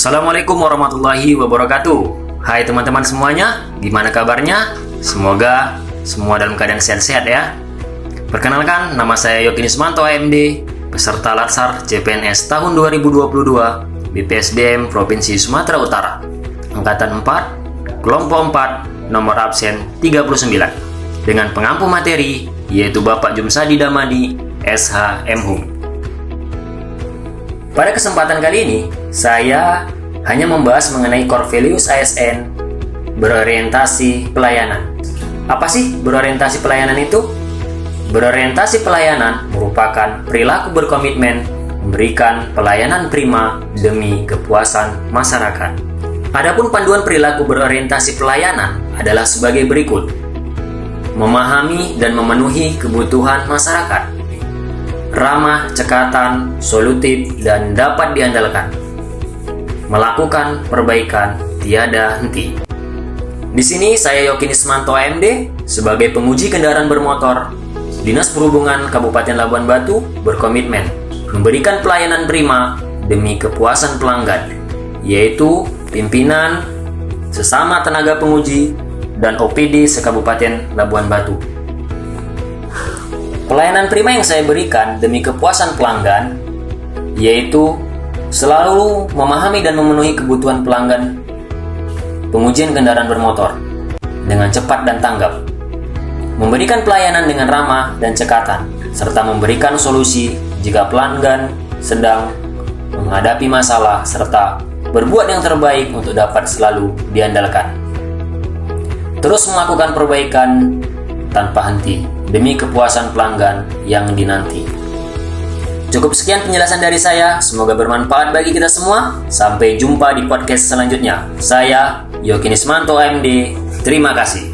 Assalamualaikum warahmatullahi wabarakatuh. Hai teman-teman semuanya, gimana kabarnya? Semoga semua dalam keadaan sehat-sehat ya. Perkenalkan, nama saya Yogi Nismanto AMD Peserta Latsar CPNS tahun 2022 BPSDM Provinsi Sumatera Utara. Angkatan 4, Kelompok 4, nomor absen 39 Dengan pengampu materi, yaitu Bapak Jumsadi Damadi, SH pada kesempatan kali ini, saya hanya membahas mengenai core values ASN berorientasi pelayanan. Apa sih berorientasi pelayanan itu? Berorientasi pelayanan merupakan perilaku berkomitmen memberikan pelayanan prima demi kepuasan masyarakat. Adapun panduan perilaku berorientasi pelayanan adalah sebagai berikut. Memahami dan memenuhi kebutuhan masyarakat ramah, cekatan, solutif, dan dapat diandalkan. Melakukan perbaikan tiada henti. Di sini saya Yokin Ismanto AMD sebagai penguji kendaraan bermotor. Dinas Perhubungan Kabupaten Labuan Batu berkomitmen memberikan pelayanan prima demi kepuasan pelanggan, yaitu pimpinan, sesama tenaga penguji, dan OPD sekabupaten Labuan Batu. Pelayanan prima yang saya berikan demi kepuasan pelanggan yaitu selalu memahami dan memenuhi kebutuhan pelanggan pengujian kendaraan bermotor dengan cepat dan tanggap, memberikan pelayanan dengan ramah dan cekatan, serta memberikan solusi jika pelanggan sedang menghadapi masalah serta berbuat yang terbaik untuk dapat selalu diandalkan. Terus melakukan perbaikan tanpa henti demi kepuasan pelanggan yang dinanti. Cukup sekian penjelasan dari saya, semoga bermanfaat bagi kita semua. Sampai jumpa di podcast selanjutnya. Saya Yokinismanto AMD, terima kasih.